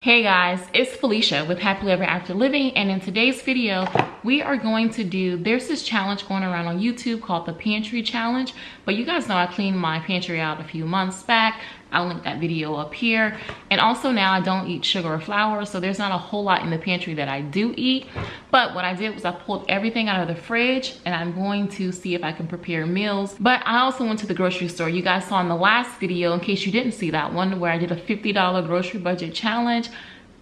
Hey guys, it's Felicia with Happily Ever After Living and in today's video we are going to do, there's this challenge going around on YouTube called the Pantry Challenge but you guys know I cleaned my pantry out a few months back. I'll link that video up here. And also now I don't eat sugar or flour so there's not a whole lot in the pantry that I do eat. But what I did was I pulled everything out of the fridge and I'm going to see if I can prepare meals. But I also went to the grocery store. You guys saw in the last video in case you didn't see that one where I did a $50 grocery budget challenge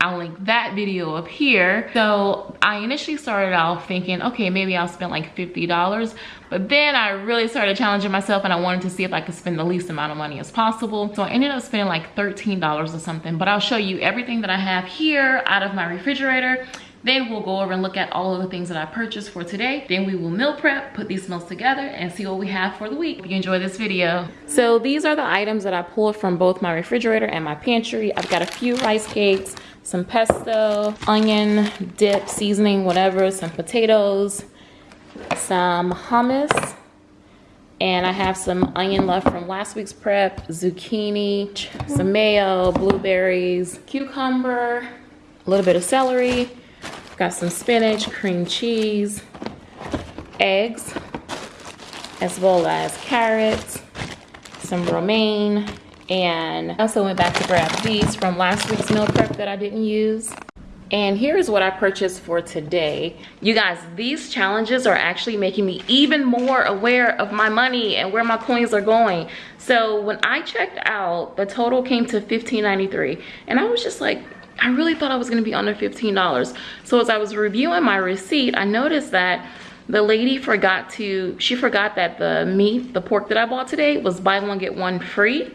I'll link that video up here. So I initially started off thinking, okay, maybe I'll spend like $50, but then I really started challenging myself and I wanted to see if I could spend the least amount of money as possible. So I ended up spending like $13 or something, but I'll show you everything that I have here out of my refrigerator then we'll go over and look at all of the things that I purchased for today. Then we will meal prep, put these meals together and see what we have for the week. Hope you enjoy this video. So these are the items that I pulled from both my refrigerator and my pantry. I've got a few rice cakes, some pesto, onion, dip, seasoning, whatever, some potatoes, some hummus, and I have some onion left from last week's prep, zucchini, some mayo, blueberries, cucumber, a little bit of celery, got some spinach, cream cheese, eggs, as well as carrots, some romaine, and I also went back to grab these from last week's meal prep that I didn't use. And here's what I purchased for today. You guys, these challenges are actually making me even more aware of my money and where my coins are going. So when I checked out, the total came to $15.93. And I was just like, I really thought I was gonna be under $15. So as I was reviewing my receipt, I noticed that the lady forgot to, she forgot that the meat, the pork that I bought today was buy one, get one free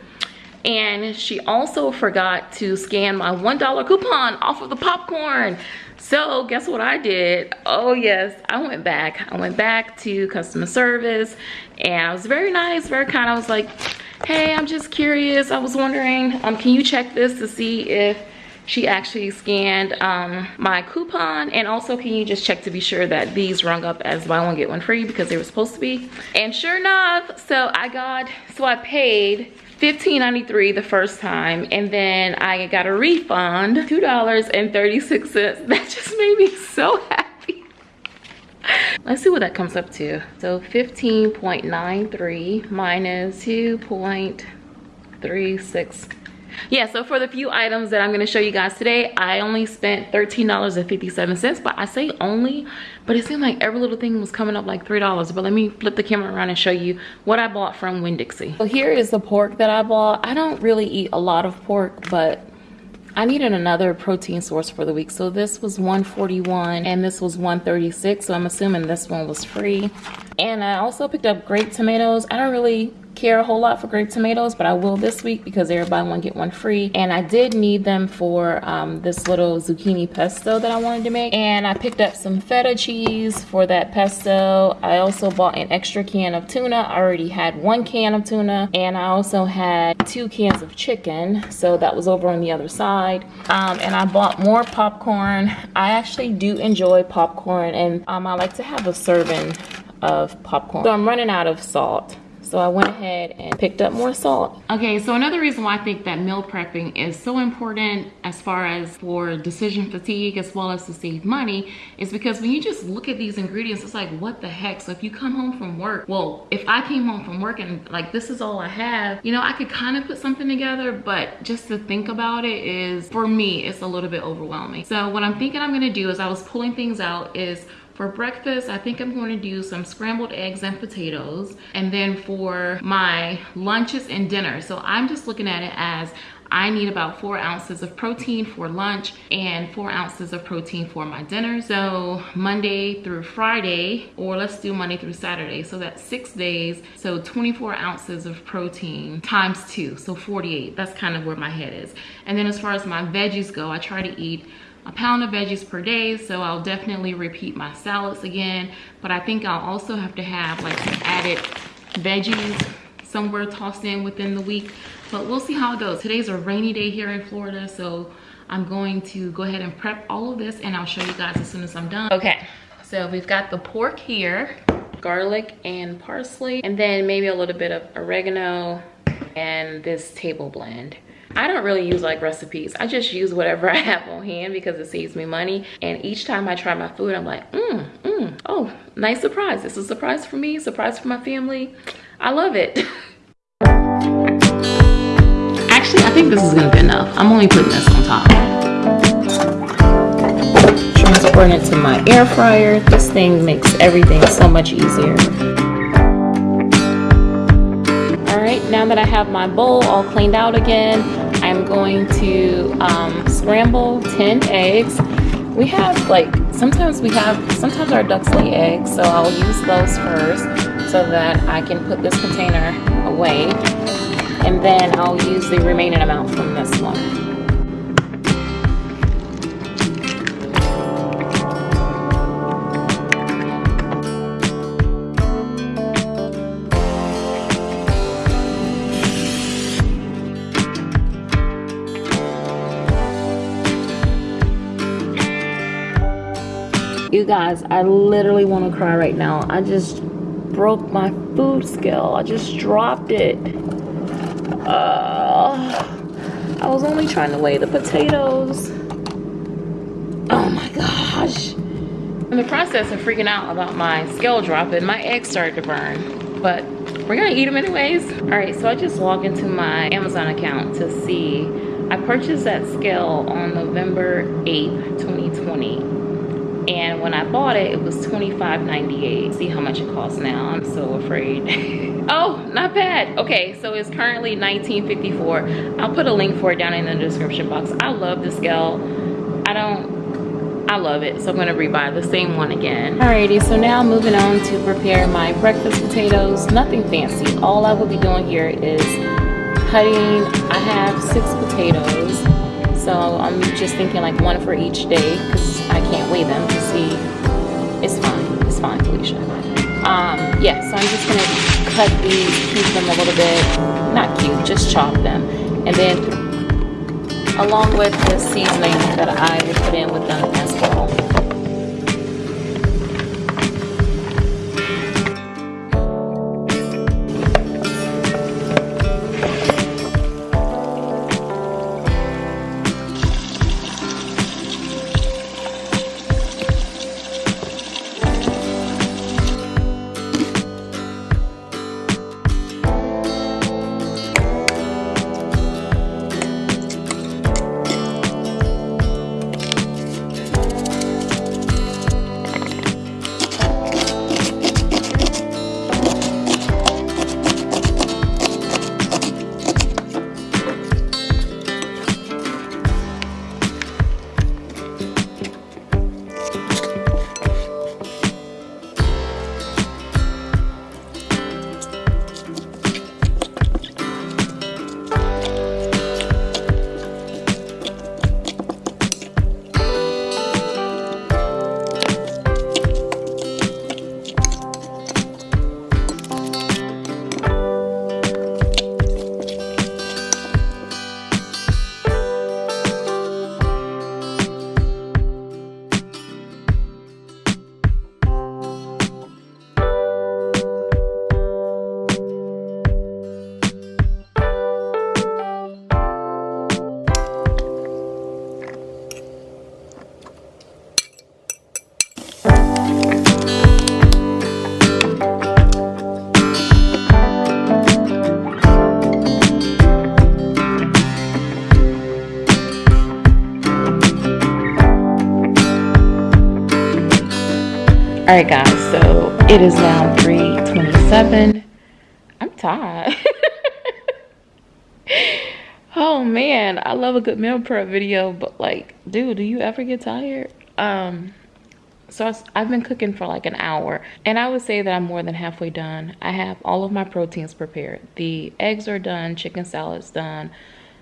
and she also forgot to scan my $1 coupon off of the popcorn. So guess what I did? Oh yes, I went back. I went back to customer service and I was very nice, very kind. I was like, hey, I'm just curious. I was wondering, um, can you check this to see if she actually scanned um, my coupon and also can you just check to be sure that these rung up as buy one get one free because they were supposed to be? And sure enough so I got so I paid $15.93 the first time and then I got a refund $2.36 that just made me so happy. Let's see what that comes up to. So 15.93 minus 2.36 yeah so for the few items that i'm going to show you guys today i only spent 13 dollars and 57 cents but i say only but it seemed like every little thing was coming up like three dollars but let me flip the camera around and show you what i bought from winn-dixie so here is the pork that i bought i don't really eat a lot of pork but I needed another protein source for the week. So this was 141 and this was 136. So I'm assuming this one was free. And I also picked up grape tomatoes. I don't really care a whole lot for grape tomatoes, but I will this week because they're buy one, get one free. And I did need them for um, this little zucchini pesto that I wanted to make. And I picked up some feta cheese for that pesto. I also bought an extra can of tuna. I already had one can of tuna. And I also had two cans of chicken. So that was over on the other side. Um, and I bought more popcorn. I actually do enjoy popcorn and um, I like to have a serving of popcorn. So I'm running out of salt. So I went ahead and picked up more salt. Okay, so another reason why I think that meal prepping is so important as far as for decision fatigue as well as to save money is because when you just look at these ingredients, it's like, what the heck? So if you come home from work, well, if I came home from work and like, this is all I have, you know, I could kind of put something together, but just to think about it is, for me, it's a little bit overwhelming. So what I'm thinking I'm gonna do is I was pulling things out is for breakfast, I think I'm going to do some scrambled eggs and potatoes. And then for my lunches and dinner, so I'm just looking at it as I need about four ounces of protein for lunch and four ounces of protein for my dinner. So Monday through Friday, or let's do Monday through Saturday. So that's six days. So 24 ounces of protein times two, so 48. That's kind of where my head is. And then as far as my veggies go, I try to eat a pound of veggies per day so i'll definitely repeat my salads again. But i think i'll also have to have like some added veggies somewhere tossed in within the week. But we'll see how it goes. Today's a rainy day here in florida so i'm going to go ahead and prep all of this and i'll show you guys as soon as i'm done. Okay. So we've got the pork here garlic and parsley and then maybe a little bit of oregano and this table blend I don't really use like recipes. I just use whatever I have on hand because it saves me money. And each time I try my food, I'm like, mmm, mmm, oh, nice surprise. It's a surprise for me, surprise for my family. I love it. Actually, I think this is gonna be enough. I'm only putting this on top. Transporting it to my air fryer. This thing makes everything so much easier. right, now that I have my bowl all cleaned out again, I'm going to um, scramble 10 eggs. We have like, sometimes we have, sometimes our ducks lay eggs, so I'll use those first so that I can put this container away. And then I'll use the remaining amount from this one. You guys, I literally want to cry right now. I just broke my food scale. I just dropped it. Uh, I was only trying to weigh the potatoes. Oh my gosh. In the process of freaking out about my scale dropping, my eggs started to burn. But we're gonna eat them anyways. All right, so I just logged into my Amazon account to see. I purchased that scale on November 8th, 2020 and when I bought it, it was $25.98. See how much it costs now. I'm so afraid. oh, not bad. Okay, so it's currently $19.54. I'll put a link for it down in the description box. I love this scale. I don't, I love it. So I'm gonna rebuy the same one again. Alrighty, so now moving on to prepare my breakfast potatoes. Nothing fancy. All I will be doing here is cutting, I have six potatoes. So I'm just thinking like one for each day can't weigh them to see. It's fine. It's fine, Felicia. Um, yeah, so I'm just gonna cut these, cube them a little bit. Not cube, just chop them. And then along with the seasoning that I will put in with them as well. All right guys so it is now 3:27. i'm tired. Oh man i love a good meal prep video but like dude do you ever get tired? Um so i've been cooking for like an hour and i would say that i'm more than halfway done. I have all of my proteins prepared. The eggs are done chicken salad's done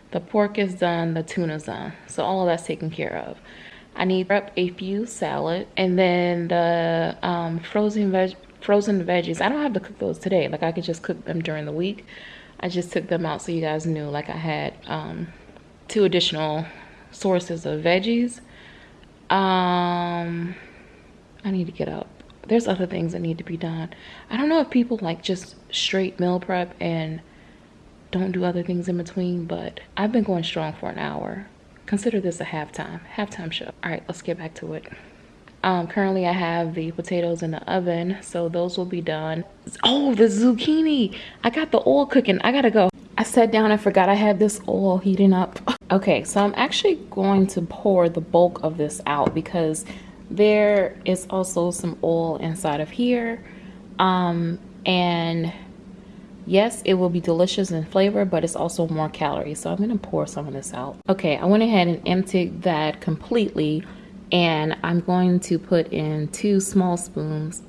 the pork is done the tuna's done so all of that's taken care of I need prep a few salad and then the um, frozen veg frozen veggies. I don't have to cook those today. Like I could just cook them during the week. I just took them out so you guys knew like I had um, two additional sources of veggies. Um, I need to get up. There's other things that need to be done. I don't know if people like just straight meal prep and don't do other things in between, but I've been going strong for an hour. Consider this a halftime, halftime show. All right, let's get back to it. Um, currently I have the potatoes in the oven, so those will be done. Oh, the zucchini. I got the oil cooking. I gotta go. I sat down and forgot I had this oil heating up. Okay, so I'm actually going to pour the bulk of this out because there is also some oil inside of here. Um, and yes, it will be delicious in flavor, but it's also more calories. So I'm gonna pour some of this out. Okay, I went ahead and emptied that completely and I'm going to put in two small spoons,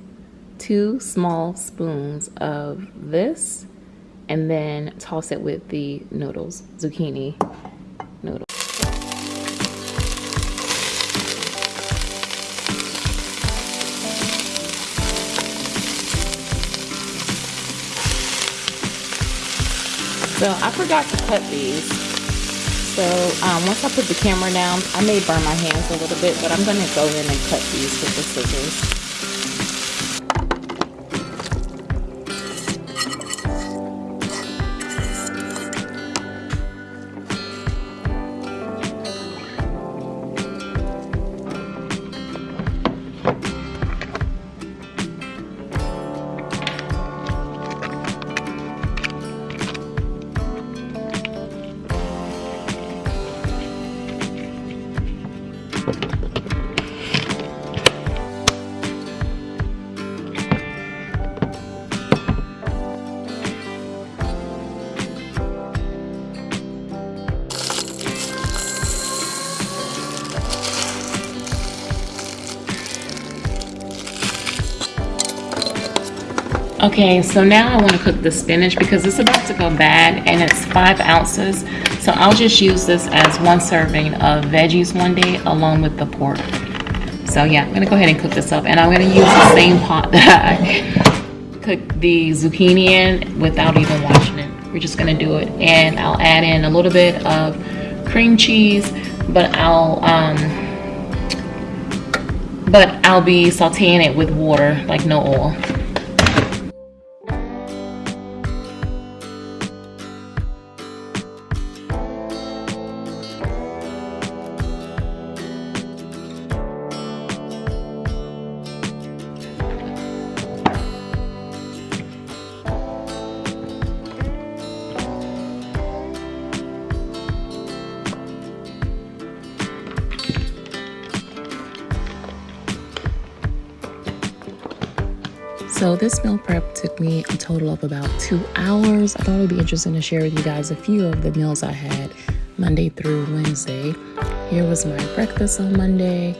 two small spoons of this and then toss it with the noodles, zucchini So I forgot to cut these. So um, once I put the camera down, I may burn my hands a little bit, but I'm going to go in and cut these with the scissors. Thank you. Okay, so now I want to cook the spinach because it's about to go bad and it's five ounces. So I'll just use this as one serving of veggies one day along with the pork. So yeah, I'm gonna go ahead and cook this up and I'm gonna use the same pot that I cooked the zucchini in without even washing it. We're just gonna do it. And I'll add in a little bit of cream cheese, but I'll, um, but I'll be sauteing it with water, like no oil. So this meal prep took me a total of about two hours. I thought it would be interesting to share with you guys a few of the meals I had Monday through Wednesday. Here was my breakfast on Monday.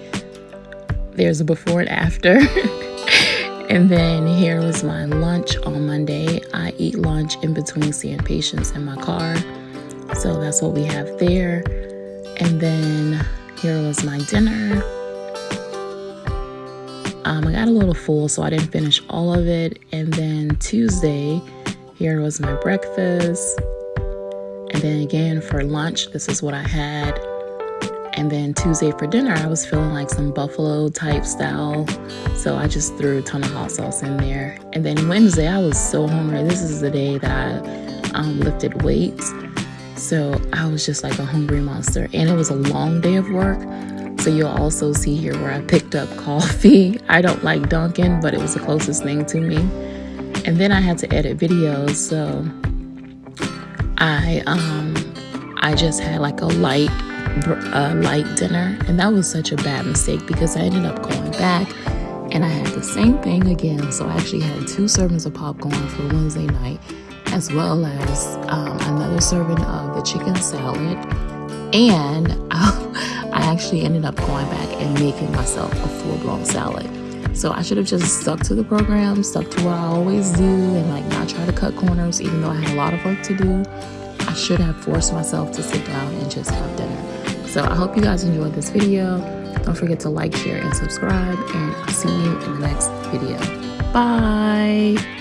There's a before and after. and then here was my lunch on Monday. I eat lunch in between seeing patients in my car. So that's what we have there. And then here was my dinner. Um, I got a little full, so I didn't finish all of it. And then Tuesday, here was my breakfast. And then again for lunch, this is what I had. And then Tuesday for dinner, I was feeling like some buffalo type style. So I just threw a ton of hot sauce in there. And then Wednesday, I was so hungry. This is the day that I um, lifted weights. So I was just like a hungry monster. And it was a long day of work. So you'll also see here where I picked up coffee. I don't like Dunkin', but it was the closest thing to me. And then I had to edit videos, so I um I just had like a light light dinner, and that was such a bad mistake because I ended up going back and I had the same thing again. So I actually had two servings of popcorn for Wednesday night, as well as um, another serving of the chicken salad, and. I, I actually ended up going back and making myself a full blown salad. So I should have just stuck to the program, stuck to what I always do, and like not try to cut corners, even though I had a lot of work to do. I should have forced myself to sit down and just have dinner. So I hope you guys enjoyed this video. Don't forget to like, share, and subscribe, and I'll see you in the next video. Bye.